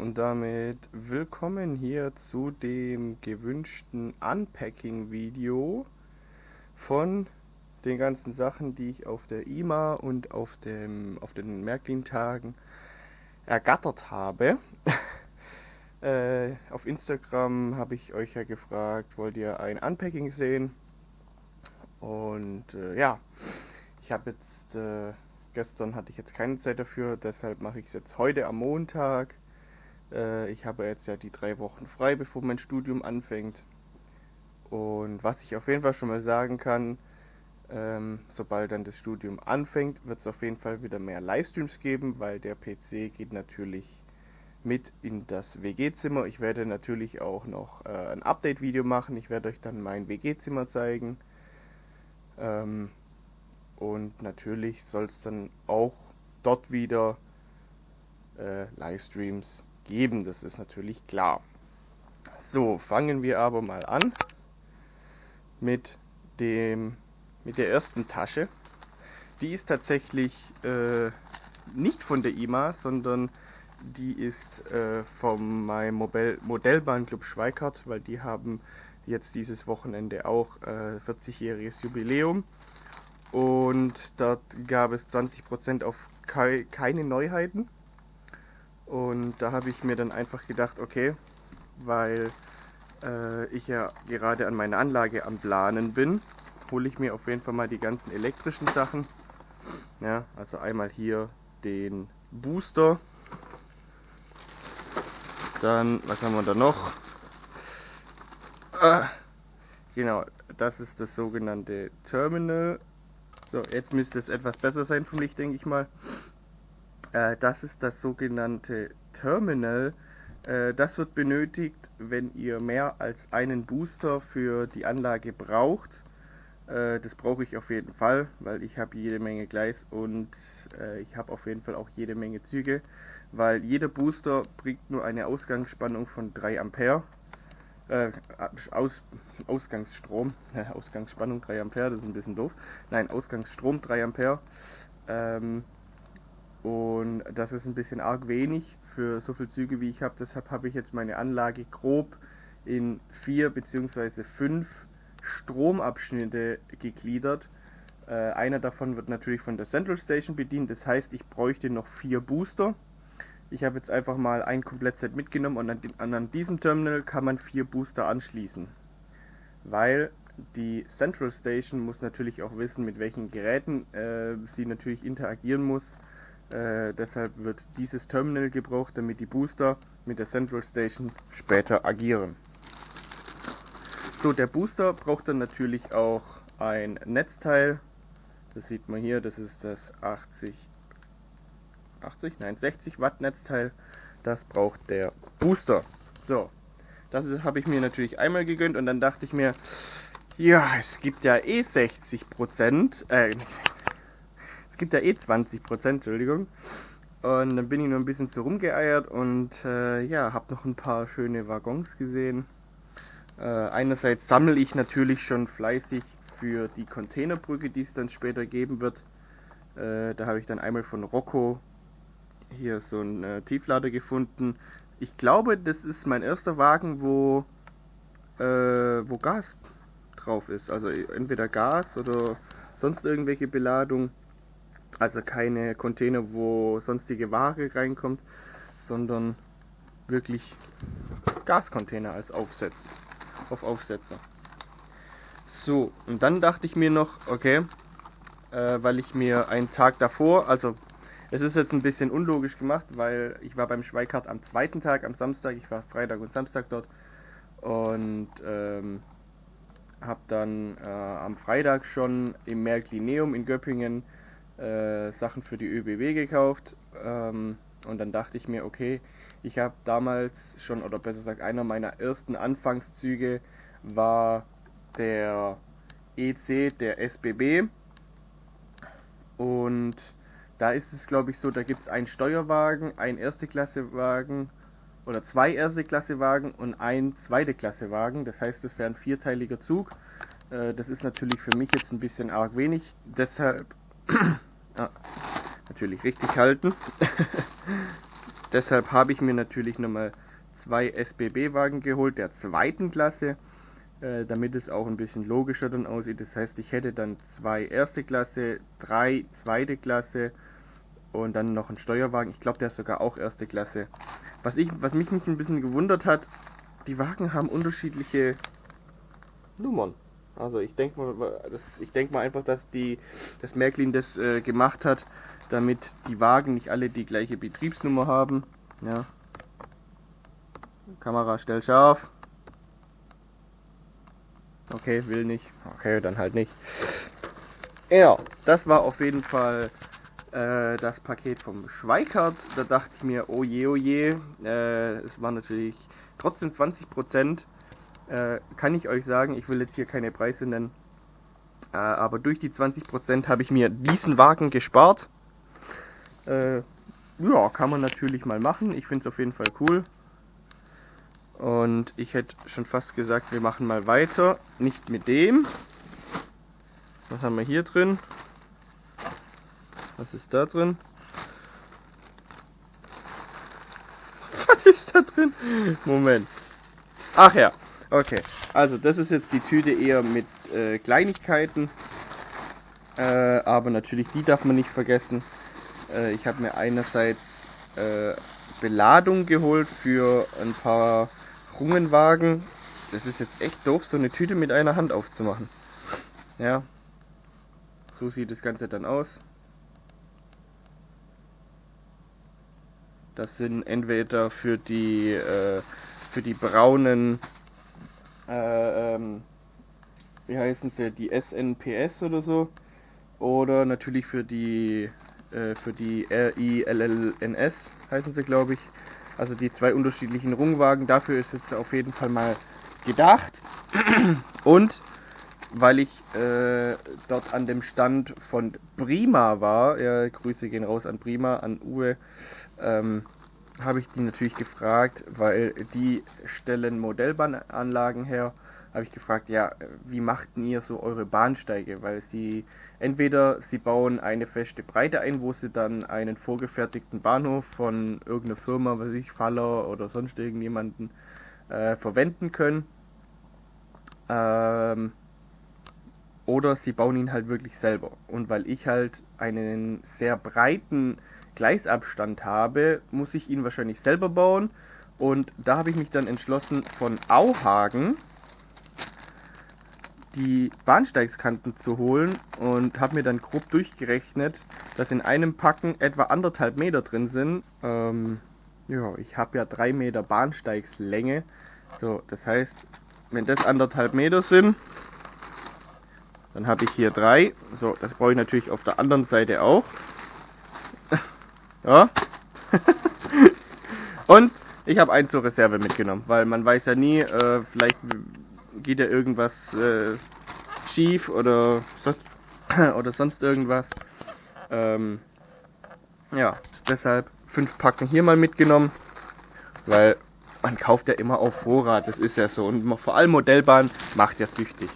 und damit willkommen hier zu dem gewünschten Unpacking-Video von den ganzen Sachen, die ich auf der IMA und auf, dem, auf den Märklin-Tagen ergattert habe. äh, auf Instagram habe ich euch ja gefragt, wollt ihr ein Unpacking sehen? Und äh, ja, ich habe jetzt... Äh, Gestern hatte ich jetzt keine Zeit dafür, deshalb mache ich es jetzt heute am Montag. Äh, ich habe jetzt ja die drei Wochen frei, bevor mein Studium anfängt. Und was ich auf jeden Fall schon mal sagen kann, ähm, sobald dann das Studium anfängt, wird es auf jeden Fall wieder mehr Livestreams geben, weil der PC geht natürlich mit in das WG-Zimmer. Ich werde natürlich auch noch äh, ein Update-Video machen. Ich werde euch dann mein WG-Zimmer zeigen. Ähm, und natürlich soll es dann auch dort wieder äh, Livestreams geben, das ist natürlich klar. So, fangen wir aber mal an mit dem mit der ersten Tasche. Die ist tatsächlich äh, nicht von der IMA, sondern die ist äh, vom meinem Modell, Modellbahnclub Schweikart, weil die haben jetzt dieses Wochenende auch äh, 40-jähriges Jubiläum und dort gab es 20% auf kei keine Neuheiten. Und da habe ich mir dann einfach gedacht, okay, weil äh, ich ja gerade an meiner Anlage am Planen bin, hole ich mir auf jeden Fall mal die ganzen elektrischen Sachen. Ja, also einmal hier den Booster. Dann, was haben wir da noch? Ah, genau, das ist das sogenannte Terminal so, jetzt müsste es etwas besser sein vom Licht, denke ich mal. Äh, das ist das sogenannte Terminal. Äh, das wird benötigt, wenn ihr mehr als einen Booster für die Anlage braucht. Äh, das brauche ich auf jeden Fall, weil ich habe jede Menge Gleis und äh, ich habe auf jeden Fall auch jede Menge Züge, weil jeder Booster bringt nur eine Ausgangsspannung von 3 Ampere äh, Aus, Ausgangsstrom, äh, Ausgangsspannung 3 Ampere, das ist ein bisschen doof. Nein, Ausgangsstrom 3 Ampere. Ähm, und das ist ein bisschen arg wenig für so viele Züge wie ich habe. Deshalb habe ich jetzt meine Anlage grob in vier bzw. fünf Stromabschnitte gegliedert. Äh, einer davon wird natürlich von der Central Station bedient. Das heißt, ich bräuchte noch vier Booster. Ich habe jetzt einfach mal ein Komplettset mitgenommen und an, an diesem Terminal kann man vier Booster anschließen. Weil die Central Station muss natürlich auch wissen, mit welchen Geräten äh, sie natürlich interagieren muss. Äh, deshalb wird dieses Terminal gebraucht, damit die Booster mit der Central Station später agieren. So, der Booster braucht dann natürlich auch ein Netzteil. Das sieht man hier, das ist das 80 80, nein 60 Watt Netzteil. Das braucht der Booster. So, das habe ich mir natürlich einmal gegönnt und dann dachte ich mir, ja, es gibt ja eh 60 Prozent, äh, es gibt ja eh 20 Prozent, Entschuldigung. Und dann bin ich nur ein bisschen so rumgeeiert und äh, ja, habe noch ein paar schöne Waggons gesehen. Äh, einerseits sammle ich natürlich schon fleißig für die Containerbrücke, die es dann später geben wird. Äh, da habe ich dann einmal von Rocco hier so ein äh, Tieflader gefunden. Ich glaube, das ist mein erster Wagen, wo, äh, wo Gas drauf ist. Also entweder Gas oder sonst irgendwelche Beladung. Also keine Container, wo sonstige Ware reinkommt, sondern wirklich Gascontainer als Aufsetzer. Auf Aufsetzer. So, und dann dachte ich mir noch, okay, äh, weil ich mir einen Tag davor, also es ist jetzt ein bisschen unlogisch gemacht, weil ich war beim Schweikart am zweiten Tag, am Samstag, ich war Freitag und Samstag dort und ähm, habe dann äh, am Freitag schon im Märklineum in Göppingen äh, Sachen für die ÖBW gekauft ähm, und dann dachte ich mir, okay, ich habe damals schon, oder besser gesagt, einer meiner ersten Anfangszüge war der EC der SBB und da ist es, glaube ich, so, da gibt es einen Steuerwagen, einen erste Klasse Wagen oder zwei erste Klasse Wagen und ein zweite Klasse Wagen. Das heißt, das wäre ein vierteiliger Zug. Äh, das ist natürlich für mich jetzt ein bisschen arg wenig. Deshalb ja, natürlich richtig halten. deshalb habe ich mir natürlich nochmal zwei SBB-Wagen geholt, der zweiten Klasse, äh, damit es auch ein bisschen logischer dann aussieht. Das heißt, ich hätte dann zwei erste Klasse, drei zweite Klasse und dann noch einen Steuerwagen. Ich glaube, der ist sogar auch erste Klasse. Was, ich, was mich nicht ein bisschen gewundert hat, die Wagen haben unterschiedliche Nummern. Also ich denke mal, ich denke mal einfach, dass die, das Märklin das äh, gemacht hat, damit die Wagen nicht alle die gleiche Betriebsnummer haben. Ja. Kamera stell scharf. Okay, will nicht. Okay, dann halt nicht. Ja, das war auf jeden Fall äh, das Paket vom Schweikart. Da dachte ich mir, oh je, oh je. Äh, es war natürlich trotzdem 20 Prozent äh, kann ich euch sagen, ich will jetzt hier keine Preise nennen, äh, aber durch die 20% habe ich mir diesen Wagen gespart. Äh, ja, kann man natürlich mal machen. Ich finde es auf jeden Fall cool. Und ich hätte schon fast gesagt, wir machen mal weiter. Nicht mit dem. Was haben wir hier drin? Was ist da drin? Was ist da drin? Moment. Ach ja, Okay, also das ist jetzt die Tüte eher mit äh, Kleinigkeiten, äh, aber natürlich die darf man nicht vergessen. Äh, ich habe mir einerseits äh, Beladung geholt für ein paar Rungenwagen. Das ist jetzt echt doof, so eine Tüte mit einer Hand aufzumachen. Ja, so sieht das Ganze dann aus. Das sind entweder für die äh, für die braunen äh, ähm, wie heißen sie, die SNPS oder so. Oder natürlich für die äh, für die RILLNS heißen sie glaube ich. Also die zwei unterschiedlichen Rungwagen. Dafür ist jetzt auf jeden Fall mal gedacht. Und weil ich äh, dort an dem Stand von Prima war, ja, Grüße gehen raus an Prima, an Uwe, ähm, habe ich die natürlich gefragt, weil die stellen Modellbahnanlagen her. Habe ich gefragt, ja, wie macht ihr so eure Bahnsteige? Weil sie entweder sie bauen eine feste Breite ein, wo sie dann einen vorgefertigten Bahnhof von irgendeiner Firma, was ich Faller oder sonst irgendjemanden äh, verwenden können. Ähm, oder sie bauen ihn halt wirklich selber. Und weil ich halt einen sehr breiten Gleisabstand habe, muss ich ihn wahrscheinlich selber bauen. Und da habe ich mich dann entschlossen, von Auhagen die Bahnsteigskanten zu holen und habe mir dann grob durchgerechnet, dass in einem Packen etwa anderthalb Meter drin sind. Ähm, ja, ich habe ja drei Meter Bahnsteigslänge. So, das heißt, wenn das anderthalb Meter sind, dann habe ich hier drei. So, das brauche ich natürlich auf der anderen Seite auch. Ja. Und ich habe einen zur Reserve mitgenommen, weil man weiß ja nie, äh, vielleicht geht ja irgendwas äh, schief oder sonst, oder sonst irgendwas. Ähm, ja, deshalb fünf Packen hier mal mitgenommen, weil man kauft ja immer auf Vorrat, das ist ja so. Und vor allem Modellbahn macht ja süchtig.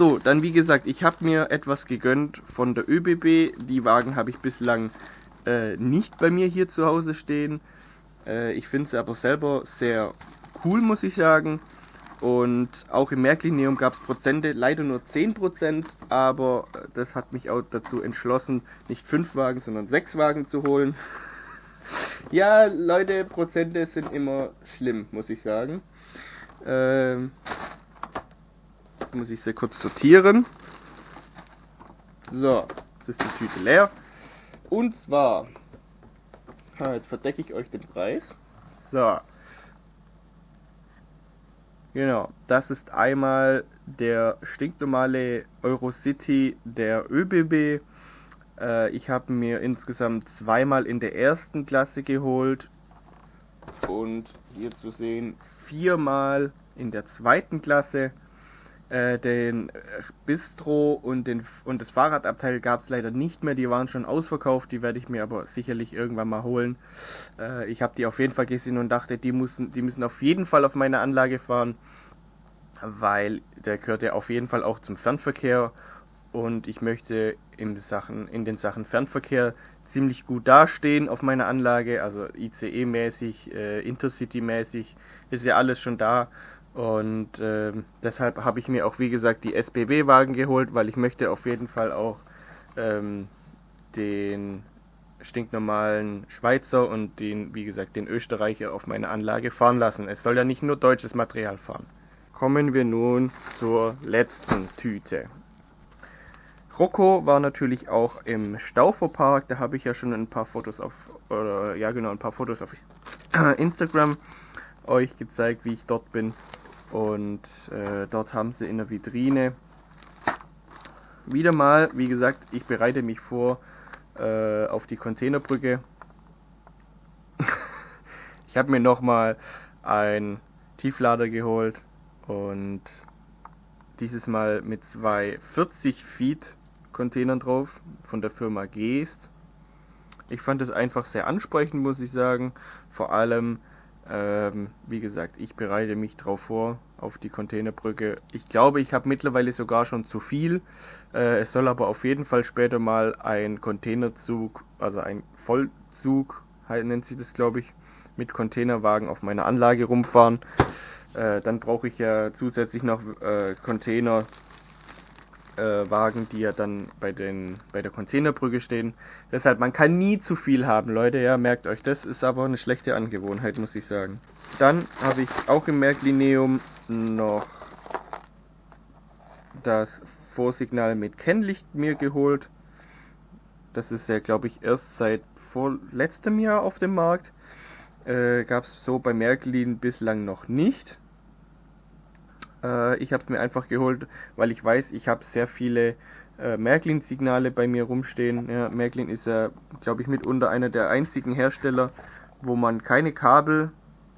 So, dann wie gesagt, ich habe mir etwas gegönnt von der ÖBB. Die Wagen habe ich bislang äh, nicht bei mir hier zu Hause stehen. Äh, ich finde sie aber selber sehr cool, muss ich sagen. Und auch im Märklinium gab es Prozente, leider nur 10%, aber das hat mich auch dazu entschlossen, nicht 5 Wagen, sondern 6 Wagen zu holen. ja, Leute, Prozente sind immer schlimm, muss ich sagen. Ähm, muss ich sehr kurz sortieren. So, jetzt ist die Tüte leer. Und zwar, jetzt verdecke ich euch den Preis. So. Genau, das ist einmal der stinknormale Eurocity der ÖBB. Äh, ich habe mir insgesamt zweimal in der ersten Klasse geholt und hier zu sehen viermal in der zweiten Klasse. Äh, den Bistro und, den, und das Fahrradabteil gab es leider nicht mehr, die waren schon ausverkauft, die werde ich mir aber sicherlich irgendwann mal holen. Äh, ich habe die auf jeden Fall gesehen und dachte, die müssen, die müssen auf jeden Fall auf meine Anlage fahren, weil der gehört ja auf jeden Fall auch zum Fernverkehr und ich möchte in, Sachen, in den Sachen Fernverkehr ziemlich gut dastehen auf meiner Anlage, also ICE-mäßig, äh, Intercity-mäßig, ist ja alles schon da. Und äh, deshalb habe ich mir auch, wie gesagt, die SBB-Wagen geholt, weil ich möchte auf jeden Fall auch ähm, den stinknormalen Schweizer und den, wie gesagt, den Österreicher auf meine Anlage fahren lassen. Es soll ja nicht nur deutsches Material fahren. Kommen wir nun zur letzten Tüte. Rocco war natürlich auch im Stauferpark, da habe ich ja schon ein paar Fotos auf, oder ja genau, ein paar Fotos auf Instagram euch gezeigt, wie ich dort bin. Und äh, dort haben sie in der Vitrine wieder mal, wie gesagt, ich bereite mich vor äh, auf die Containerbrücke. ich habe mir nochmal ein Tieflader geholt und dieses Mal mit zwei 40 Feet Containern drauf von der Firma Geest. Ich fand es einfach sehr ansprechend, muss ich sagen. Vor allem, ähm, wie gesagt, ich bereite mich drauf vor auf die Containerbrücke. Ich glaube, ich habe mittlerweile sogar schon zu viel. Äh, es soll aber auf jeden Fall später mal ein Containerzug, also ein Vollzug, nennt sich das, glaube ich, mit Containerwagen auf meiner Anlage rumfahren. Äh, dann brauche ich ja zusätzlich noch äh, Container äh, Wagen, die ja dann bei, den, bei der Containerbrücke stehen. Deshalb, man kann nie zu viel haben, Leute, ja, merkt euch, das ist aber eine schlechte Angewohnheit, muss ich sagen. Dann habe ich auch im Merklineum noch das Vorsignal mit Kennlicht mir geholt. Das ist ja, glaube ich, erst seit vor letztem Jahr auf dem Markt. Äh, Gab es so bei Märklin bislang noch nicht. Äh, ich habe es mir einfach geholt, weil ich weiß, ich habe sehr viele äh, Märklin-Signale bei mir rumstehen. Ja, Märklin ist ja, glaube ich, mitunter einer der einzigen Hersteller, wo man keine Kabel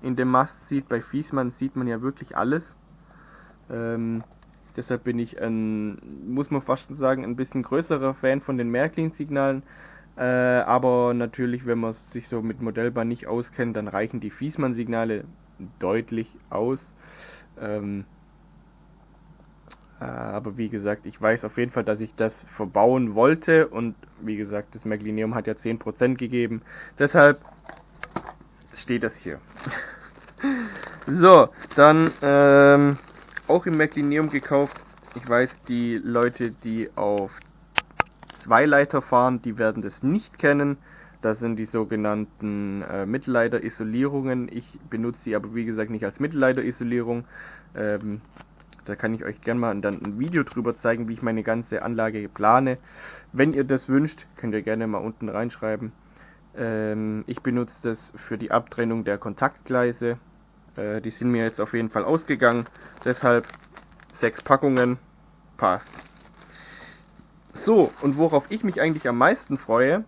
in dem Mast sieht. Bei Fiesmann sieht man ja wirklich alles. Ähm, deshalb bin ich ein, muss man fast sagen, ein bisschen größerer Fan von den Märklin-Signalen. Äh, aber natürlich, wenn man sich so mit Modellbahn nicht auskennt, dann reichen die Fiesmann-Signale deutlich aus. Ähm, äh, aber wie gesagt, ich weiß auf jeden Fall, dass ich das verbauen wollte und wie gesagt, das Meglinium hat ja 10% gegeben. Deshalb steht das hier. so, dann ähm, auch im Meglinium gekauft. Ich weiß, die Leute, die auf zwei Leiter fahren, die werden das nicht kennen. Das sind die sogenannten äh, Mittelleiter-Isolierungen. Ich benutze sie aber wie gesagt nicht als Mittelleiter-Isolierung. Ähm, da kann ich euch gerne mal dann ein Video drüber zeigen, wie ich meine ganze Anlage plane. Wenn ihr das wünscht, könnt ihr gerne mal unten reinschreiben. Ähm, ich benutze das für die Abtrennung der Kontaktgleise. Äh, die sind mir jetzt auf jeden Fall ausgegangen. Deshalb sechs Packungen. Passt. So, und worauf ich mich eigentlich am meisten freue,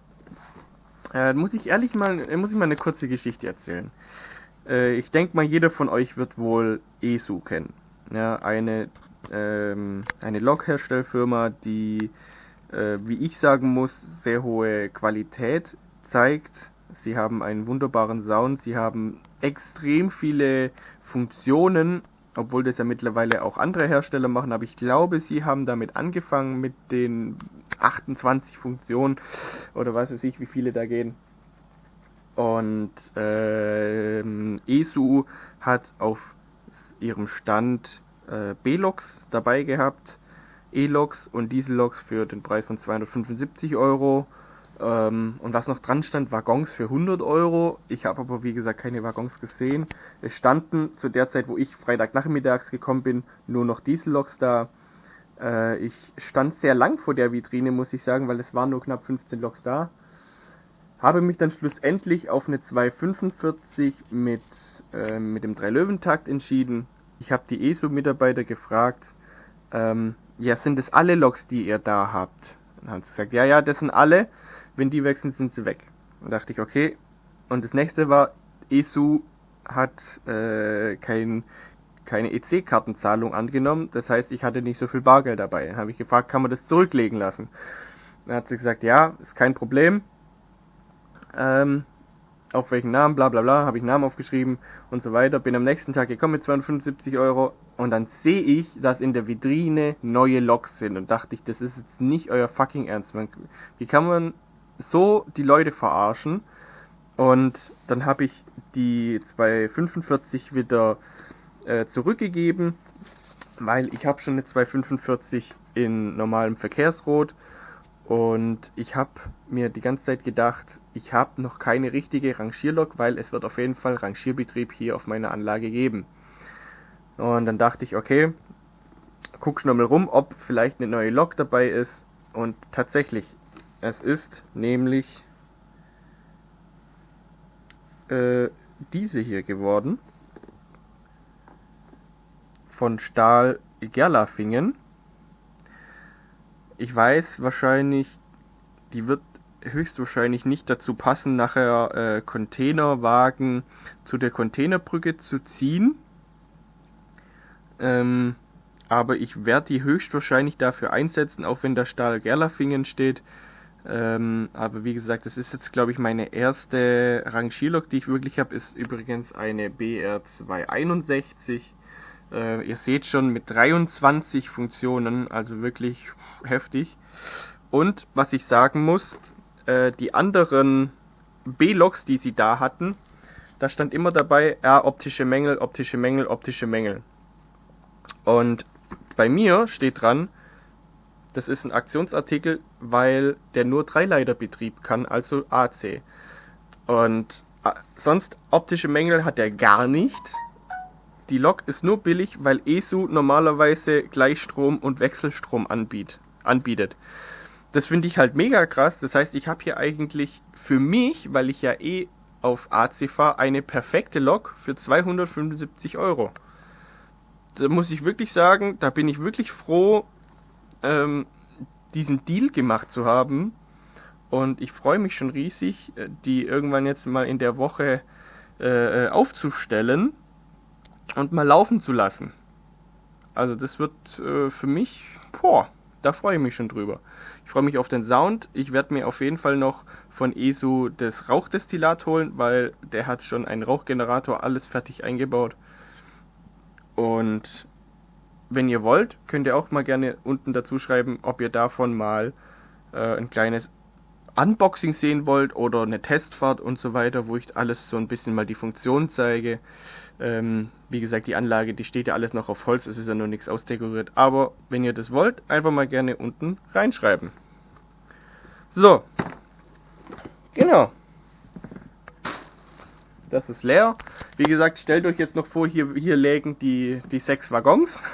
äh, muss ich ehrlich mal, äh, muss ich mal eine kurze Geschichte erzählen. Äh, ich denke mal, jeder von euch wird wohl ESU kennen ja, eine, ähm, eine Lokherstellfirma, die, äh, wie ich sagen muss, sehr hohe Qualität zeigt. Sie haben einen wunderbaren Sound, sie haben extrem viele Funktionen, obwohl das ja mittlerweile auch andere Hersteller machen, aber ich glaube, sie haben damit angefangen mit den 28 Funktionen oder was weiß ich, wie viele da gehen. Und äh, ESU hat auf ihrem Stand äh, B-Loks dabei gehabt, E-Loks und Diesel-Loks für den Preis von 275 Euro. Ähm, und was noch dran stand, Waggons für 100 Euro. Ich habe aber wie gesagt keine Waggons gesehen. Es standen zu der Zeit, wo ich Freitagnachmittags gekommen bin, nur noch Diesel-Loks da. Äh, ich stand sehr lang vor der Vitrine, muss ich sagen, weil es waren nur knapp 15 Loks da. Habe mich dann schlussendlich auf eine 245 mit, äh, mit dem 3-Löwentakt entschieden ich habe die ESO-Mitarbeiter gefragt, ähm, ja, sind das alle Loks, die ihr da habt? Und haben sie gesagt, ja, ja, das sind alle. Wenn die wechseln, sind sie weg. Und dachte ich, okay. Und das nächste war, ESU hat äh, kein, keine EC-Kartenzahlung angenommen. Das heißt, ich hatte nicht so viel Bargeld dabei. Dann habe ich gefragt, kann man das zurücklegen lassen? Dann hat sie gesagt, ja, ist kein Problem. Ähm, auf welchen Namen, bla bla bla, habe ich Namen aufgeschrieben und so weiter. Bin am nächsten Tag gekommen mit 275 Euro und dann sehe ich, dass in der Vitrine neue Loks sind und dachte ich, das ist jetzt nicht euer fucking Ernst. Man, wie kann man so die Leute verarschen. Und dann habe ich die 245 wieder äh, zurückgegeben, weil ich habe schon eine 245 in normalem Verkehrsrot und ich habe mir die ganze Zeit gedacht, ich habe noch keine richtige Rangierlok, weil es wird auf jeden Fall Rangierbetrieb hier auf meiner Anlage geben. Und dann dachte ich, okay, guck schon mal rum, ob vielleicht eine neue Lok dabei ist. Und tatsächlich, es ist nämlich äh, diese hier geworden. Von Stahl Gerlafingen. Ich weiß wahrscheinlich, die wird höchstwahrscheinlich nicht dazu passen, nachher äh, Containerwagen zu der Containerbrücke zu ziehen. Ähm, aber ich werde die höchstwahrscheinlich dafür einsetzen, auch wenn da Stahl Gerlafingen steht. Ähm, aber wie gesagt, das ist jetzt glaube ich meine erste Rangierlok, die ich wirklich habe, ist übrigens eine BR261. Äh, ihr seht schon mit 23 Funktionen, also wirklich heftig. Und was ich sagen muss, äh, die anderen B-Loks, die sie da hatten, da stand immer dabei, ja, optische Mängel, optische Mängel, optische Mängel. Und bei mir steht dran, das ist ein Aktionsartikel, weil der nur Dreileiterbetrieb kann, also AC. Und äh, sonst optische Mängel hat er gar nicht. Die Lok ist nur billig, weil ESU normalerweise Gleichstrom und Wechselstrom anbiet, anbietet. Das finde ich halt mega krass. Das heißt, ich habe hier eigentlich für mich, weil ich ja eh auf AC fahre, eine perfekte Lok für 275 Euro da muss ich wirklich sagen, da bin ich wirklich froh, ähm, diesen Deal gemacht zu haben. Und ich freue mich schon riesig, äh, die irgendwann jetzt mal in der Woche äh, aufzustellen und mal laufen zu lassen. Also das wird äh, für mich, boah, da freue ich mich schon drüber. Ich freue mich auf den Sound. Ich werde mir auf jeden Fall noch von ESU das Rauchdestillat holen, weil der hat schon einen Rauchgenerator alles fertig eingebaut. Und wenn ihr wollt, könnt ihr auch mal gerne unten dazu schreiben, ob ihr davon mal äh, ein kleines Unboxing sehen wollt oder eine Testfahrt und so weiter, wo ich alles so ein bisschen mal die Funktion zeige. Ähm, wie gesagt, die Anlage, die steht ja alles noch auf Holz, es ist ja noch nichts ausdekoriert. Aber wenn ihr das wollt, einfach mal gerne unten reinschreiben. So. Genau das ist leer. Wie gesagt, stellt euch jetzt noch vor, hier, hier lägen die, die sechs Waggons.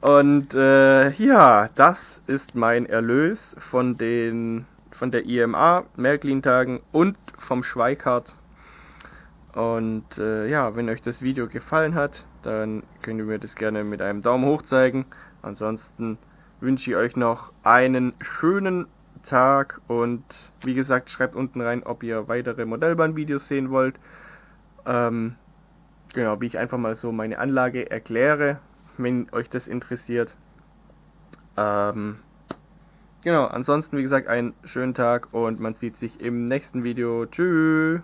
Und äh, ja, das ist mein Erlös von den von der IMA, Märklin-Tagen und vom Schweikart. Und äh, ja, wenn euch das Video gefallen hat, dann könnt ihr mir das gerne mit einem Daumen hoch zeigen. Ansonsten wünsche ich euch noch einen schönen Tag und wie gesagt, schreibt unten rein, ob ihr weitere Modellbahnvideos sehen wollt. Ähm, genau, wie ich einfach mal so meine Anlage erkläre, wenn euch das interessiert. Ähm, genau, ansonsten wie gesagt, einen schönen Tag und man sieht sich im nächsten Video. Tschüss!